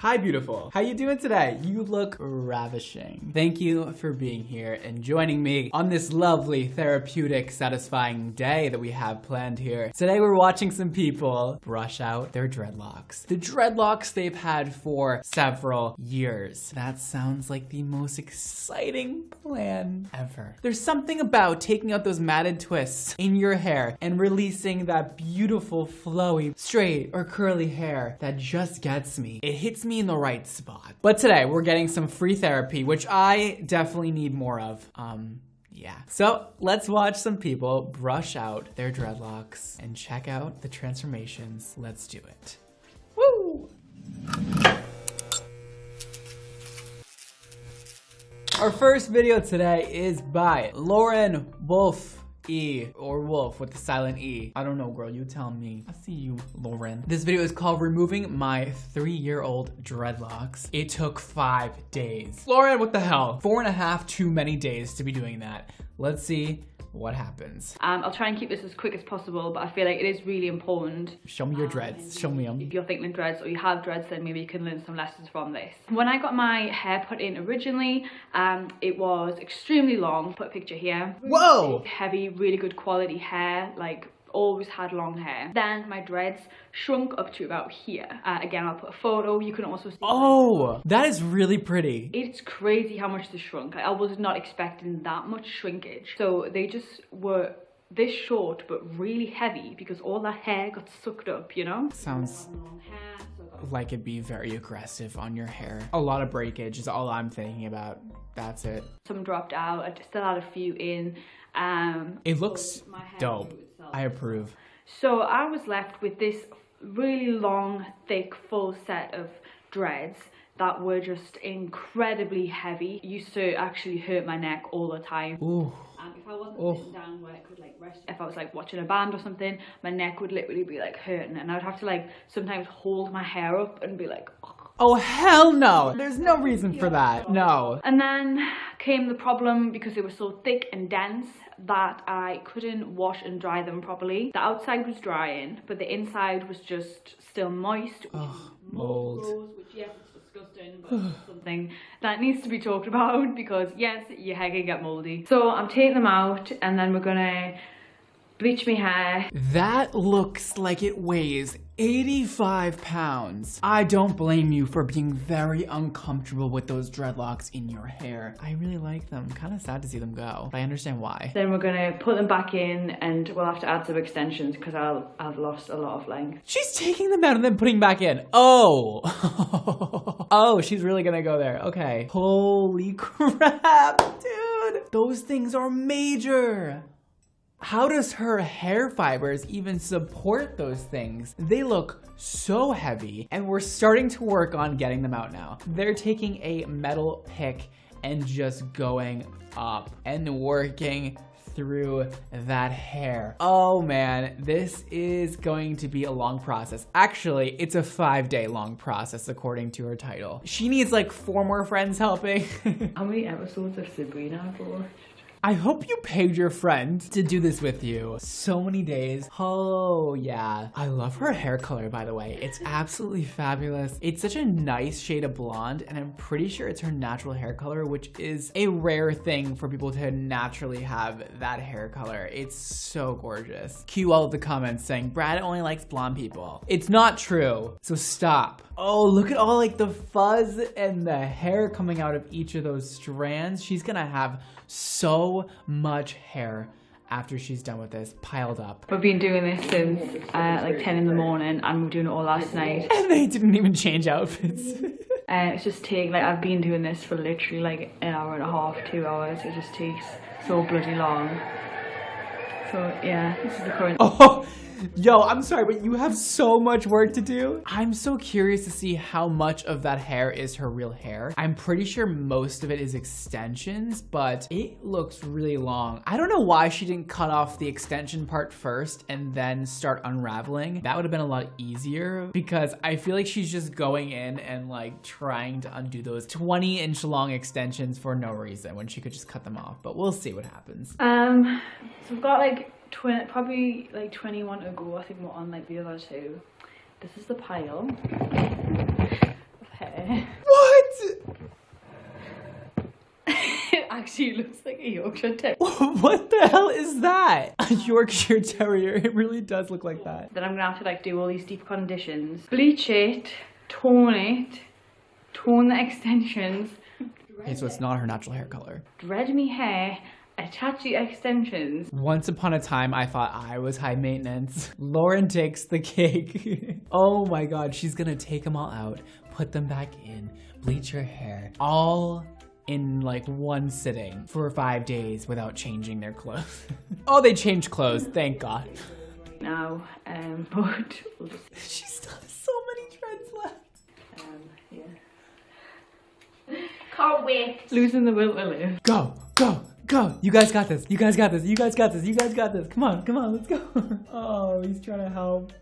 Hi, beautiful. How you doing today? You look ravishing. Thank you for being here and joining me on this lovely, therapeutic, satisfying day that we have planned here. Today we're watching some people brush out their dreadlocks. The dreadlocks they've had for several years. That sounds like the most exciting plan ever. There's something about taking out those matted twists in your hair and releasing that beautiful, flowy, straight or curly hair that just gets me. It hits me me in the right spot. But today we're getting some free therapy, which I definitely need more of. Um, yeah. So let's watch some people brush out their dreadlocks and check out the transformations. Let's do it. Woo! Our first video today is by Lauren Wolf. E or wolf with the silent E. I don't know, girl. You tell me. I see you, Lauren. This video is called Removing My Three-Year-Old Dreadlocks. It took five days. Lauren, what the hell? Four and a half too many days to be doing that. Let's see what happens. Um, I'll try and keep this as quick as possible, but I feel like it is really important. Show me your um, dreads. Show me them. If you're thinking dreads or you have dreads, then maybe you can learn some lessons from this. When I got my hair put in originally, um, it was extremely long. Put a picture here. Whoa! Heavy, really good quality hair, like always had long hair. Then my dreads shrunk up to about here. Uh, again, I'll put a photo. You can also see. Oh, that is really pretty. It's crazy how much they shrunk. I was not expecting that much shrinkage. So they just were this short but really heavy because all that hair got sucked up, you know? Sounds like it'd be very aggressive on your hair. A lot of breakage is all I'm thinking about. That's it. Some dropped out. I still had a few in. Um, it looks dope. I approve. So I was left with this really long, thick, full set of dreads that were just incredibly heavy. Used to actually hurt my neck all the time. Ooh. And if I wasn't oh. sitting down where I could like rest, if I was like watching a band or something, my neck would literally be like hurting and I would have to like sometimes hold my hair up and be like, oh. Oh, hell no. There's no reason for that. No. And then came the problem because they were so thick and dense that I couldn't wash and dry them properly. The outside was drying, but the inside was just still moist. Oh, mold. Grows, which yes, it's disgusting, but something that needs to be talked about because yes, your hair can get moldy. So I'm taking them out and then we're gonna bleach my hair. That looks like it weighs 85 pounds. I don't blame you for being very uncomfortable with those dreadlocks in your hair. I really like them. Kind of sad to see them go. I understand why. Then we're gonna put them back in and we'll have to add some extensions because I'll I've lost a lot of length. She's taking them out and then putting back in. Oh. oh, she's really gonna go there. Okay. Holy crap, dude. Those things are major. How does her hair fibers even support those things? They look so heavy and we're starting to work on getting them out now. They're taking a metal pick and just going up and working through that hair. Oh man, this is going to be a long process. Actually, it's a five day long process according to her title. She needs like four more friends helping. How many episodes of Sabrina for? I hope you paid your friend to do this with you. So many days. Oh, yeah. I love her hair color, by the way. It's absolutely fabulous. It's such a nice shade of blonde, and I'm pretty sure it's her natural hair color, which is a rare thing for people to naturally have that hair color. It's so gorgeous. Cue all the comments saying, Brad only likes blonde people. It's not true, so stop. Oh, look at all like the fuzz and the hair coming out of each of those strands. She's gonna have so much hair after she's done with this piled up. We've been doing this since uh, like 10 in the morning and we are doing it all last night. And they didn't even change outfits. uh, it's just taking, like I've been doing this for literally like an hour and a half, two hours. It just takes so bloody long. So yeah, this is the current. Oh, Yo, I'm sorry, but you have so much work to do. I'm so curious to see how much of that hair is her real hair. I'm pretty sure most of it is extensions, but it looks really long. I don't know why she didn't cut off the extension part first and then start unraveling. That would have been a lot easier because I feel like she's just going in and like trying to undo those 20 inch long extensions for no reason when she could just cut them off, but we'll see what happens. Um, so we've got like 20, probably like 21 ago, I think we're on like the other two. This is the pile of hair. What? it actually looks like a Yorkshire Terrier. what the hell is that? A Yorkshire Terrier. It really does look like that. Then I'm gonna have to like do all these deep conditions. Bleach it, tone it, tone the extensions. Okay, so it's not her natural hair color. Dread me hair attach the extensions. Once upon a time, I thought I was high maintenance. Lauren takes the cake. oh my god, she's gonna take them all out, put them back in, bleach her hair, all in like one sitting for five days without changing their clothes. oh, they changed clothes, thank god. Now, um, but we'll just, She still has so many dreads left. um, yeah. Can't wait. Losing the will to live. Go, go, go. You guys got this. You guys got this. You guys got this. You guys got this. Come on, come on, let's go. oh, he's trying to help.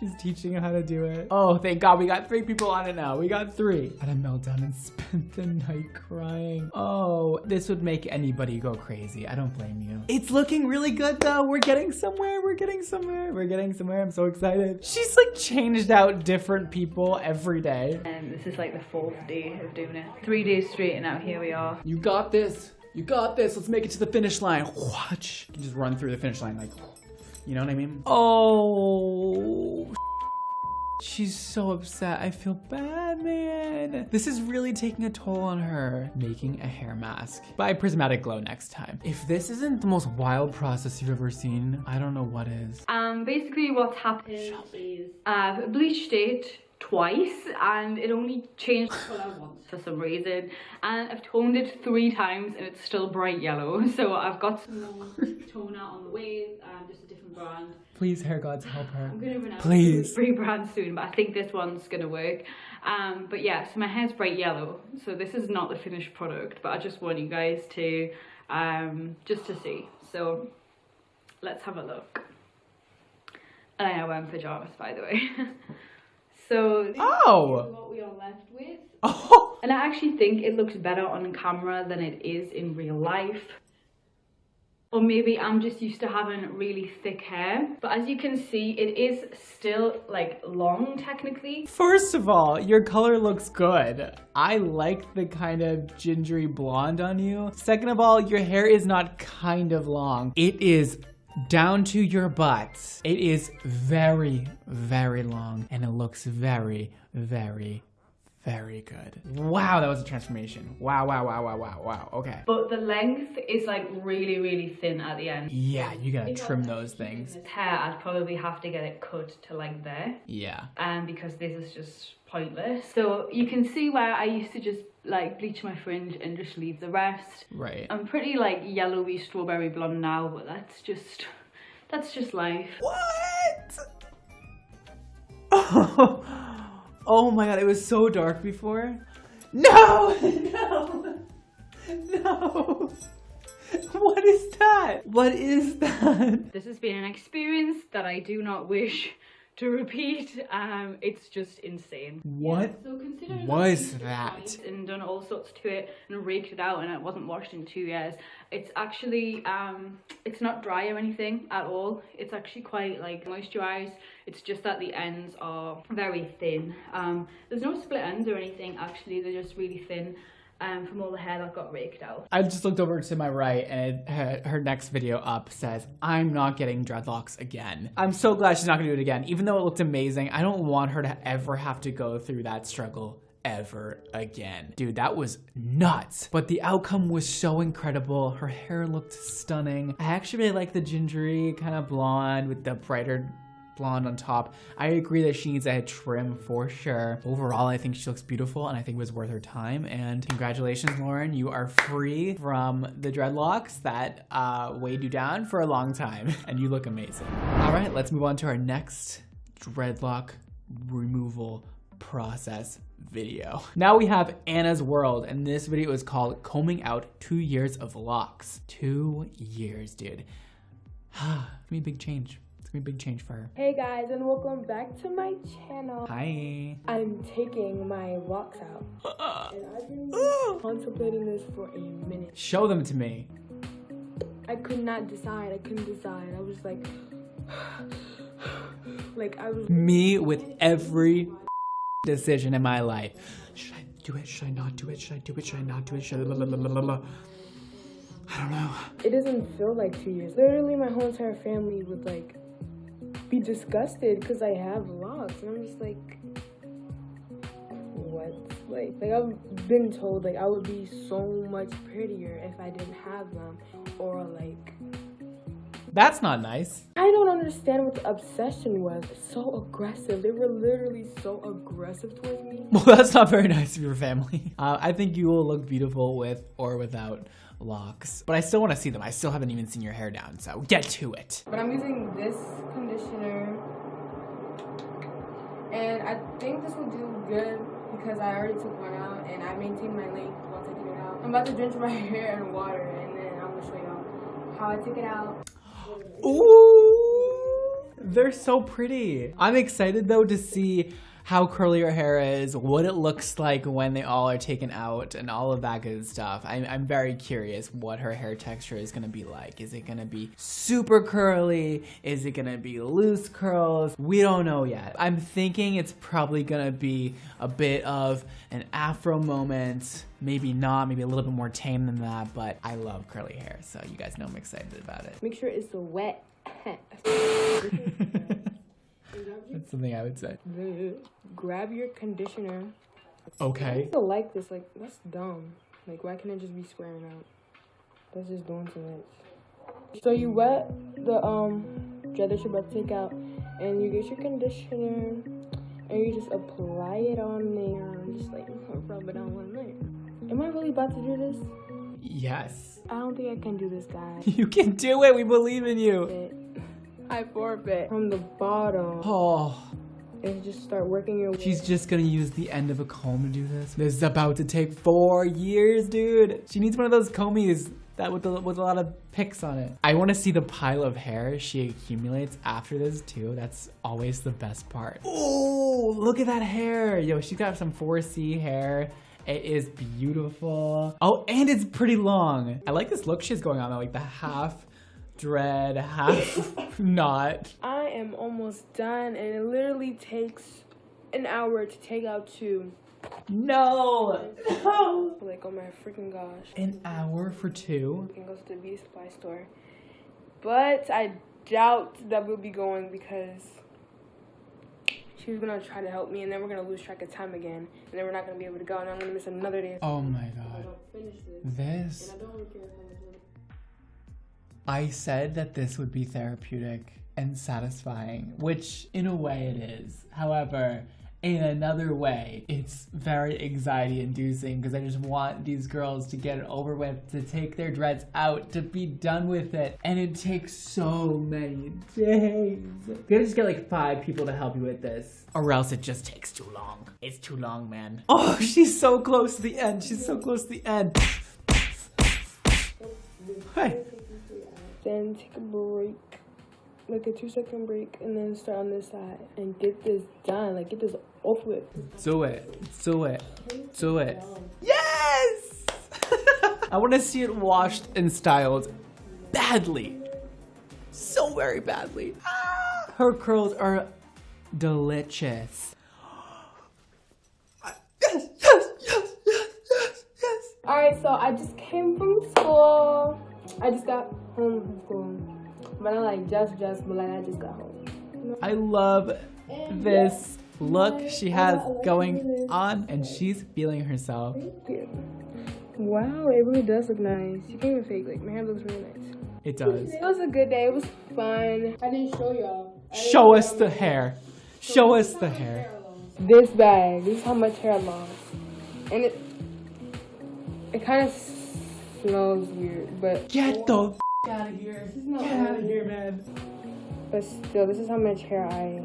She's teaching him how to do it. Oh, thank God we got three people on it now. We got three. Had a meltdown and spent the night crying. Oh, this would make anybody go crazy. I don't blame you. It's looking really good though. We're getting somewhere. We're getting somewhere. We're getting somewhere. I'm so excited. She's like changed out different people every day. And this is like the fourth day of doing it. Three days straight and now here we are. You got this. You got this. Let's make it to the finish line. Watch. You can just run through the finish line like, you know what I mean? Oh. She's so upset. I feel bad, man. This is really taking a toll on her. Making a hair mask by Prismatic Glow next time. If this isn't the most wild process you've ever seen, I don't know what is. Um, basically what's happened is I've bleached it twice and it only changed colour once for some reason. And I've toned it three times and it's still bright yellow. So I've got some more toner on the way um, just a different brand. Please, hair gods, help her. I'm gonna run out Please. three brands soon but I think this one's gonna work. Um, but yeah so my hair's bright yellow. So this is not the finished product but I just want you guys to um, just to see. So let's have a look. And I am wearing pajamas by the way so oh. this Oh. is what we are left with Oh. and I actually think it looks better on camera than it is in real life. Or maybe I'm just used to having really thick hair. But as you can see, it is still like long technically. First of all, your color looks good. I like the kind of gingery blonde on you. Second of all, your hair is not kind of long. It is down to your butts. It is very, very long and it looks very, very, very good. Wow, that was a transformation. Wow, wow, wow, wow, wow, wow. Okay. But the length is like really, really thin at the end. Yeah, you gotta trim those things. This hair, I'd probably have to get it cut to like there. Yeah. um, because this is just pointless. So you can see where I used to just like bleach my fringe and just leave the rest. Right. I'm pretty like yellowy strawberry blonde now, but that's just that's just life. What? Oh, oh my god, it was so dark before. No! No! No! What is that? What is that? This has been an experience that I do not wish to repeat. Um, it's just insane. What So considering was that? And done all sorts to it and raked it out and it wasn't washed in two years. It's actually um it's not dry or anything at all. It's actually quite like moisturized. It's just that the ends are very thin. Um there's no split ends or anything actually, they're just really thin. Um, from all the hair that got raked out. I just looked over to my right and it, her, her next video up says, I'm not getting dreadlocks again. I'm so glad she's not gonna do it again. Even though it looked amazing, I don't want her to ever have to go through that struggle ever again. Dude, that was nuts. But the outcome was so incredible. Her hair looked stunning. I actually really like the gingery kind of blonde with the brighter blonde on top. I agree that she needs a head trim for sure. Overall, I think she looks beautiful and I think it was worth her time. And congratulations, Lauren. You are free from the dreadlocks that uh, weighed you down for a long time and you look amazing. All right, let's move on to our next dreadlock removal process video. Now we have Anna's World, and this video is called Combing Out Two Years of Locks. Two years, dude. gonna a big change. Gonna be a big change for her. Hey guys, and welcome back to my channel. Hi. I'm taking my locks out, uh-uh. and I've been contemplating this for a minute. Show them to me. I could not decide. I couldn't decide. I was like, like I was. Me with every decision in my life. Should I do it? Should I not do it? Should I do it? Should I not do it? Should I... la, la, la. I don't know. It doesn't feel like two years. Literally, my whole entire family would like be disgusted because I have locks, and I'm just like, what? Like, like I've been told like I would be so much prettier if I didn't have them, or like That's not nice. I don't understand what the obsession was. So aggressive. They were literally so aggressive towards me. Well, that's not very nice of your family. Uh, I think you will look beautiful with or without locks. But I still want to see them. I still haven't even seen your hair down, so get to it. But I'm using this conditioner, and I think this will do good because I already took one out and I maintained my length while taking it out. I'm about to drench my hair in water, and then I'm gonna show y'all how I took it out. Ooh, they're so pretty. I'm excited though to see how curly your hair is, what it looks like when they all are taken out, and all of that good stuff. I'm, I'm very curious what her hair texture is gonna be like. Is it gonna be super curly? Is it gonna be loose curls? We don't know yet. I'm thinking it's probably gonna be a bit of an afro moment. Maybe not, maybe a little bit more tame than that, but I love curly hair, so you guys know I'm excited about it. Make sure it's wet. That's something I would say. Grab your conditioner. Okay. People like this. Like that's dumb. Like why can't it just be squaring out? That's just doing too much. So you wet the um gel that you're about to take out, and you get your conditioner, and you just apply it on there, just like rub it on one. Am I really about to do this? Yes. I don't think I can do this, guys. You can do it. We believe in you. I forfeit from the bottom, Oh, and just start working your. way. she's just gonna use the end of a comb to do this. This is about to take four years, dude. She needs one of those combies that with, the, with a lot of picks on it. I want to see the pile of hair she accumulates after this too. That's always the best part. Oh, look at that hair. Yo, she's got some 4C hair. It is beautiful. Oh, and it's pretty long. I like this look she's going on though, like the half dread, half not. I am almost done, and it literally takes an hour to take out two. No! No! Like, oh my freaking gosh. An hour for two? We can go to the beauty supply store. But I doubt that we'll be going because she's gonna try to help me, and then we're gonna lose track of time again, and then we're not gonna be able to go, and I'm gonna miss another day. Oh my god. this. This. I said that this would be therapeutic and satisfying, which in a way it is. However, in another way, it's very anxiety inducing because I just want these girls to get it over with, to take their dreads out, to be done with it. And it takes so many days. You gotta just get like five people to help you with this. Or else it just takes too long. It's too long, man. Oh, she's so close to the end. She's so close to the end. Hey. Then take a break, like a two second break, and then start on this side and get this done. Like, get this off with. Do it. Do it. Do it. Yes! I want to see it washed and styled badly. So very badly. Ah! Her curls are delicious. Yes, yes, yes, yes, yes, yes. All right, so I just came from school. I just got home from school, but not like just just, but like I just got home. I love this look she has going on, and she's feeling herself. Wow, it really does look nice. You can't even fake. Like my hair looks really nice. It does. It was a good day. It was fun. I didn't show y'all. Show us the hair. Show us the hair. This bag. This is how much hair I lost, and it it kind of smells weird, but Get the out of here. Get out of here, man. but still, this is how much hair I.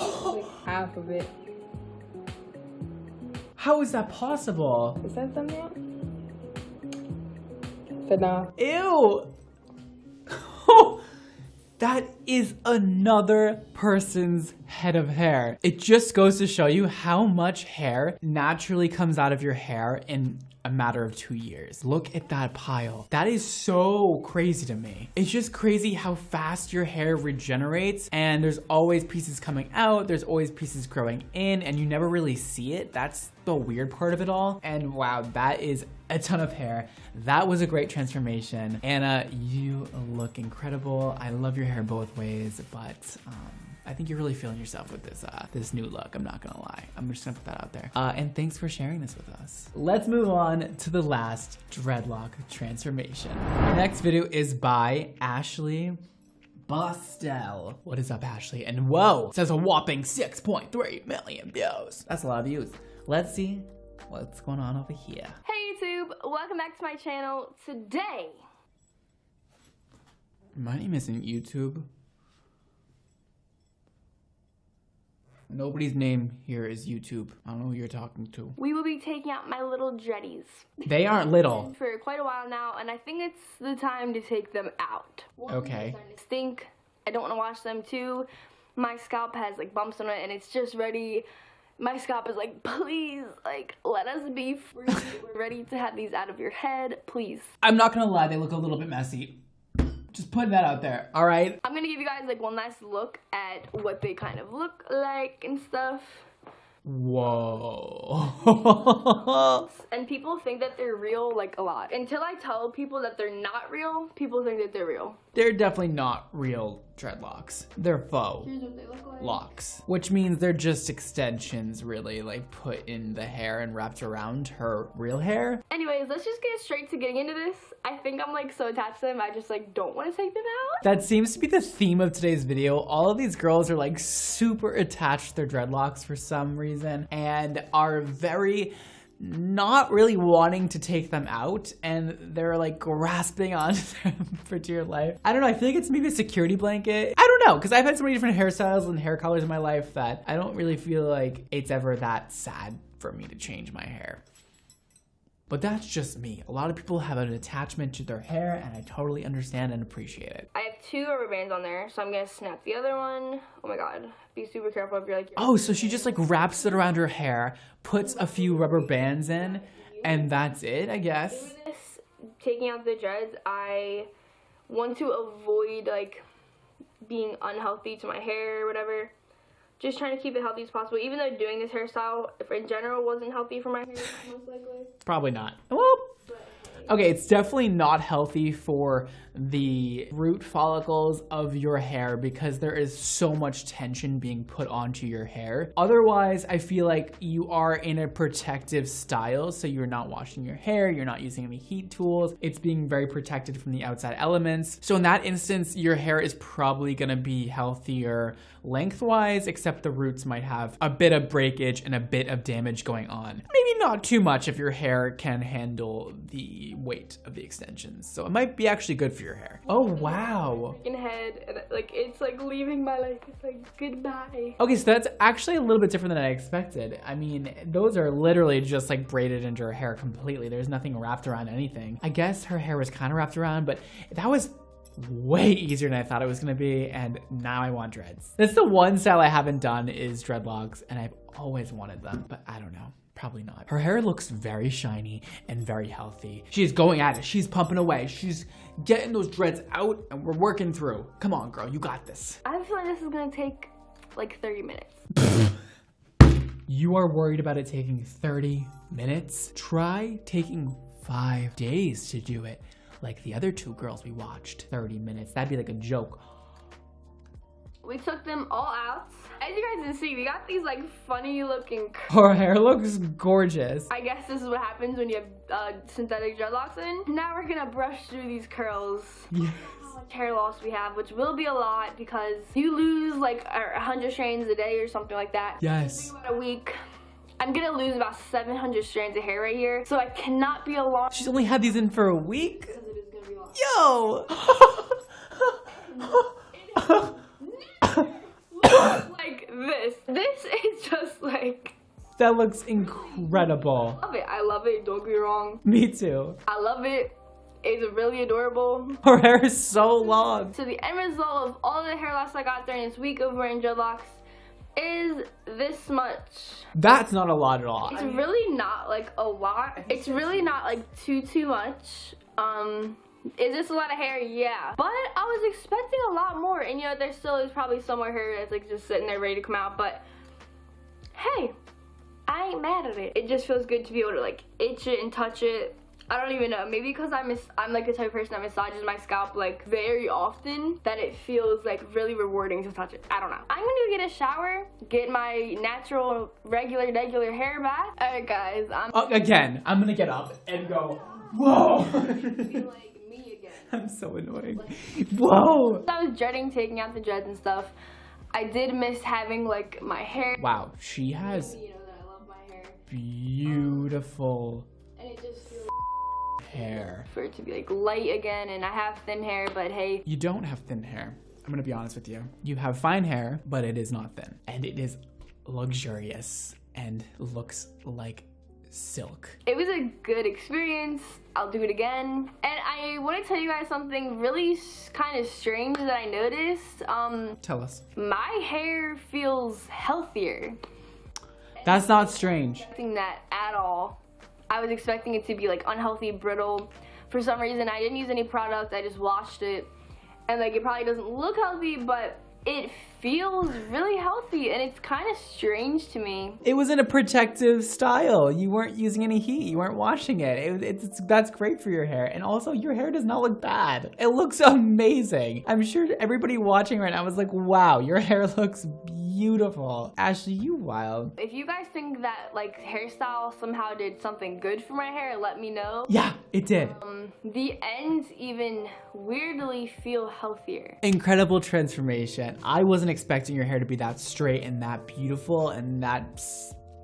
like half of it. How is that possible? Is that thumbnail? But nah. Ew. that is another person's head of hair. It just goes to show you how much hair naturally comes out of your hair in a matter of two years. Look at that pile. That is so crazy to me. It's just crazy how fast your hair regenerates and there's always pieces coming out, there's always pieces growing in and you never really see it. That's the weird part of it all. And wow, that is a ton of hair. That was a great transformation. Anna, you look incredible. I love your hair both ways, but um, I think you're really feeling yourself with this uh, this new look. I'm not gonna lie. I'm just gonna put that out there. Uh, and thanks for sharing this with us. Let's move on to the last dreadlock transformation. next video is by Ashley Bostel. What is up, Ashley? And whoa, it says a whopping 6.3 million views. That's a lot of views. Let's see what's going on over here. Hey YouTube, welcome back to my channel. Today, My name isn't YouTube. Nobody's name here is YouTube. I don't know who you're talking to. we will be taking out my little dreadies They aren't little. for quite a while now, and I think it's the time to take them out. Okay. Stink. I don't want to wash them too. My scalp has like bumps on it, and it's just ready. My scalp is like, please, like, let us be free. We're ready to have these out of your head, please. I'm not gonna lie, they look a little bit messy. Just putting that out there, all right? I'm gonna give you guys like one last look at what they kind of look like and stuff. Whoa. And people think that they're real like a lot. Until I tell people that they're not real, people think that they're real. They're definitely not real dreadlocks. They're faux Here's what they look like. locks, which means they're just extensions, really, like put in the hair and wrapped around her real hair. Anyways, let's just get straight to getting into this. I think I'm like so attached to them, I just like don't want to take them out. That seems to be the theme of today's video. All of these girls are like super attached to their dreadlocks for some reason and are very not really wanting to take them out and they're like grasping onto them for dear life. I don't know, I feel like it's maybe a security blanket. I don't know, because I've had so many different hairstyles and hair colors in my life that I don't really feel like it's ever that sad for me to change my hair. But that's just me. A lot of people have an attachment to their hair and I totally understand and appreciate it. I two rubber bands on there, so I'm gonna snap the other one. Oh my god. Be super careful if you're like Oh, so she just like wraps it around her hair, puts a few rubber bands in, and that's it, I guess. this, taking out the dreads, I want to avoid like being unhealthy to my hair or whatever. Just trying to keep it healthy as possible. Even though doing this hairstyle, if in general wasn't healthy for my hair, most likely. Probably not. Well, okay, it's definitely not healthy for the root follicles of your hair because there is so much tension being put onto your hair. Otherwise, I feel like you are in a protective style, so you're not washing your hair, you're not using any heat tools, it's being very protected from the outside elements. So in that instance, your hair is probably gonna be healthier lengthwise, except the roots might have a bit of breakage and a bit of damage going on. Maybe not too much if your hair can handle the weight of the extensions. So it might be actually good for your hair. Oh, wow. In head, and like it's like leaving my life. It's like goodbye. Okay, so that's actually a little bit different than I expected. I mean, those are literally just like braided into her hair completely. There's nothing wrapped around anything. I guess her hair was kind of wrapped around, but that was way easier than I thought it was gonna be, and now I want dreads. That's the one style I haven't done is dreadlocks, and I've always wanted them, but I don't know. Probably not. Her hair looks very shiny and very healthy. She's going at it. She's pumping away. She's getting those dreads out, and we're working through. Come on, girl. You got this. I feel like this is gonna take like 30 minutes. You are worried about it taking 30 minutes? Try taking five days to do it, like the other two girls we watched. 30 minutes. That'd be like a joke. We took them all out. As you guys can see, we got these like funny looking. Her hair looks gorgeous. I guess this is what happens when you have uh, synthetic dreadlocks in. Now we're gonna brush through these curls. Yes. Hair loss we have, which will be a lot because you lose like a hundred strands a day or something like that. Yes. About a week. I'm gonna lose about 700 strands of hair right here, so I cannot be alarmed. She's only had these in for a week? because it is gonna be a lot. Yo! like this. This is just like that looks incredible. I love it. I love it. Don't get me wrong. Me too. I love it. It's really adorable. Her hair is so long. So the end result of all the hair loss I got during this week of wearing dreadlocks, is this much. That's not a lot at all. It's really not like a lot. It's really not like too too much. Um is this a lot of hair? Yeah. But I was expecting a lot more and you know there still is probably some more hair that's like just sitting there ready to come out but hey, I ain't mad at it. It just feels good to be able to like itch it and touch it. I don't even know. Maybe because I'm I'm like the type of person that massages my scalp like very often that it feels like really rewarding to touch it. I don't know. I'm gonna go get a shower, get my natural regular regular hair back. All right, guys. I'm Uh, again, I'm gonna get up and go, whoa. like me again. I'm so annoying. Whoa. I was dreading taking out the dreads and stuff. I did miss having like my hair. Wow, she has You know that I love my hair, beautiful um, and it just feels hair. for it to be like light again. And I have thin hair, but hey, You don't have thin hair. I'm gonna be honest with you. You have fine hair, but it is not thin. And it is luxurious and looks like silk. it was a good experience. I'll do it again. And I want to tell you guys something really kind of strange that I noticed. Um, Tell us. my hair feels healthier. That's not strange. Expecting that at all. I was expecting it to be like unhealthy, brittle. For some reason, I didn't use any product. I just washed it, and like it probably doesn't look healthy, but it feels really healthy, and it's kind of strange to me. It was in a protective style. You weren't using any heat. You weren't washing it. it it's, that's great for your hair. And also, your hair does not look bad. It looks amazing. I'm sure everybody watching right now was like, wow, your hair looks beautiful. Ashley, you wild. If you guys think that like hairstyle somehow did something good for my hair, let me know. Yeah, it did. Um, the ends even weirdly feel healthier. Incredible transformation. I wasn't expecting your hair to be that straight and that beautiful and that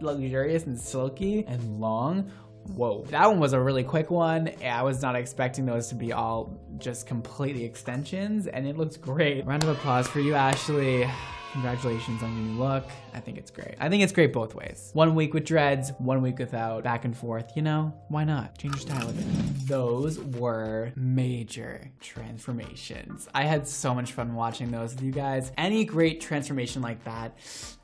luxurious and silky and long. Whoa, that one was a really quick one. I was not expecting those to be all just completely extensions and it looks great. Round of applause for you, Ashley. Congratulations on your new look. I think it's great. I think it's great both ways. One week with dreads, one week without, back and forth. You know, why not? Change your style a bit. Those were major transformations. I had so much fun watching those with you guys. Any great transformation like that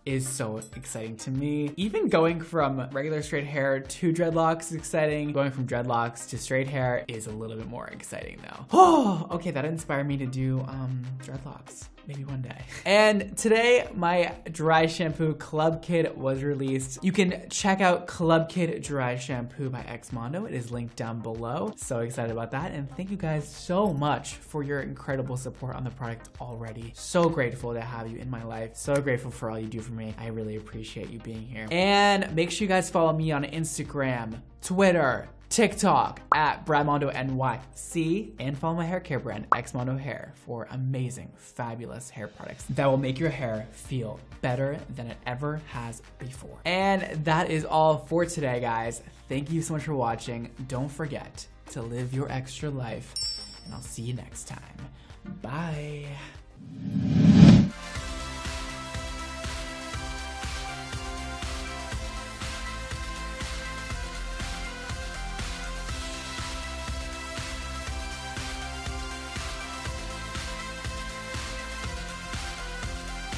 is so exciting to me. Even going from regular straight hair to dreadlocks is exciting. Going from dreadlocks to straight hair is a little bit more exciting though. Oh, okay, that inspired me to do um, dreadlocks maybe one day. And today, my dry shampoo Club Kid was released. You can check out Club Kid Dry Shampoo by Xmondo. It is linked down below. So excited about that. And thank you guys so much for your incredible support on the product already. So grateful to have you in my life. So grateful for all you do for me. I really appreciate you being here. And make sure you guys follow me on Instagram, Twitter, TikTok at Bradmondo NYC and follow my hair care brand Xmondo Hair for amazing, fabulous hair products that will make your hair feel better than it ever has before. And that is all for today, guys. Thank you so much for watching. Don't forget to live your extra life, and I'll see you next time. Bye.